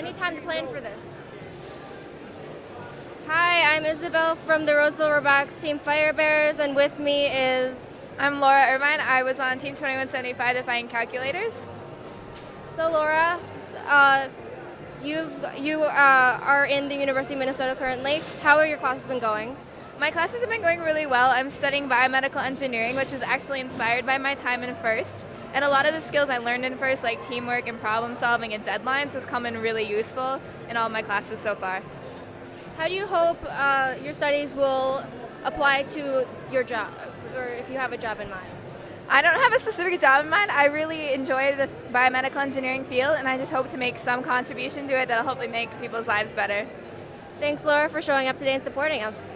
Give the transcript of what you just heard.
any time to plan for this. Hi, I'm Isabel from the Roseville Robotics Team Fire Bears, and with me is. I'm Laura Irvine. I was on Team 2175 The Fighting Calculators. So, Laura, uh, you've, you uh, are in the University of Minnesota currently. How are your classes been going? My classes have been going really well. I'm studying biomedical engineering, which was actually inspired by my time in FIRST. And a lot of the skills I learned in FIRST, like teamwork and problem solving and deadlines, has come in really useful in all my classes so far. How do you hope uh, your studies will apply to your job, or if you have a job in mind? I don't have a specific job in mind. I really enjoy the biomedical engineering field, and I just hope to make some contribution to it that'll hopefully make people's lives better. Thanks, Laura, for showing up today and supporting us.